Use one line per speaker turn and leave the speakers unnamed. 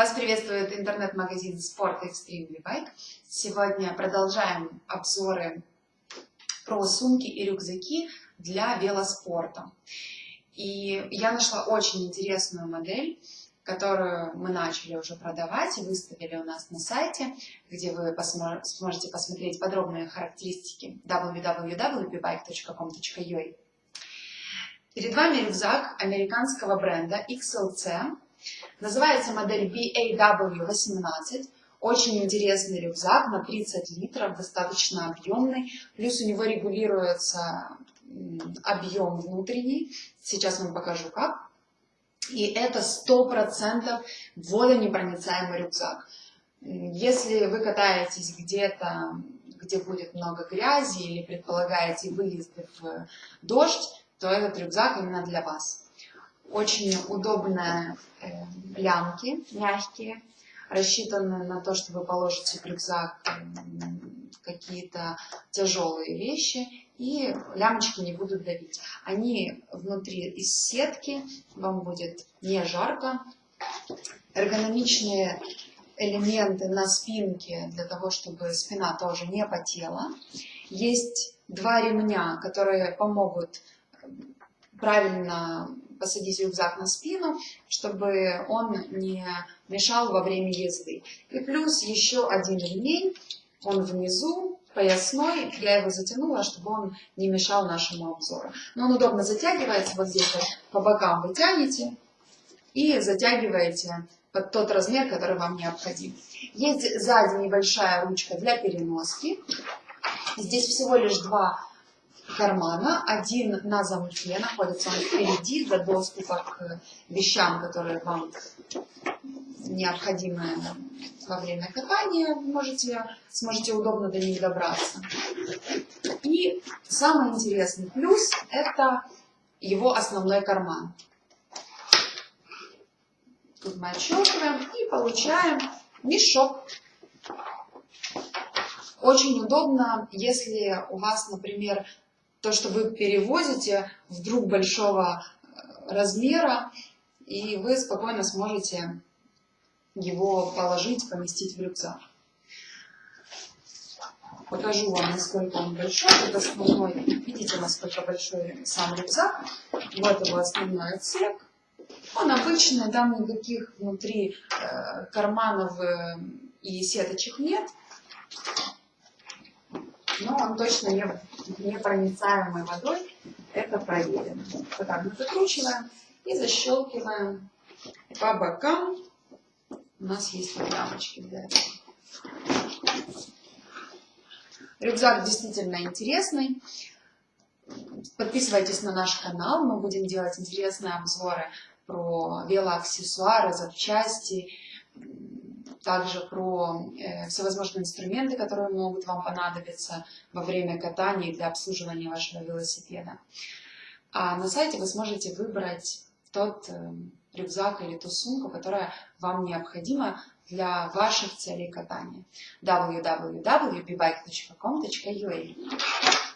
Вас приветствует интернет-магазин Sport Extreme Bike. Сегодня продолжаем обзоры про сумки и рюкзаки для велоспорта. И я нашла очень интересную модель, которую мы начали уже продавать и выставили у нас на сайте, где вы сможете посмотреть подробные характеристики www.bbike.com.ua. Перед вами рюкзак американского бренда XLC Называется модель BAW18. Очень интересный рюкзак на 30 литров, достаточно объемный. Плюс у него регулируется объем внутренний. Сейчас вам покажу как. И это 100% водонепроницаемый рюкзак. Если вы катаетесь где-то, где будет много грязи или предполагаете выезды в дождь, то этот рюкзак именно для вас. Очень удобные э, лямки, мягкие, рассчитаны на то, что вы положите в рюкзак какие-то тяжелые вещи, и лямочки не будут давить. Они внутри из сетки, вам будет не жарко. Эргономичные элементы на спинке, для того, чтобы спина тоже не потела. Есть два ремня, которые помогут правильно посадить рюкзак на спину, чтобы он не мешал во время езды. И плюс еще один ремень, он внизу, поясной, я его затянула, чтобы он не мешал нашему обзору. Но он удобно затягивается, вот здесь вот по бокам вы тянете и затягиваете под тот размер, который вам необходим. Есть сзади небольшая ручка для переноски. Здесь всего лишь два кармана. Один на замке, находится он впереди для доступа к вещам, которые вам необходимы во время катания. Можете, сможете удобно до них добраться. И самый интересный плюс – это его основной карман. Тут мы отщелкиваем и получаем мешок. Очень удобно, если у вас, например, то, что вы перевозите вдруг большого э, размера, и вы спокойно сможете его положить, поместить в рюкзак. Покажу вам, насколько он большой. Это основной, видите, насколько большой сам рюкзак. Вот его основной отсек. Он обычный, там никаких внутри э, карманов э, и сеточек нет но он точно не, непроницаемой водой, это проверено. Вот так мы закручиваем и защелкиваем по бокам. У нас есть рамочки для этого. Рюкзак действительно интересный. Подписывайтесь на наш канал, мы будем делать интересные обзоры про велоаксессуары, запчасти, также про э, всевозможные инструменты, которые могут вам понадобиться во время катания для обслуживания вашего велосипеда. А на сайте вы сможете выбрать тот э, рюкзак или ту сумку, которая вам необходима для ваших целей катания. www.bbike.com.ua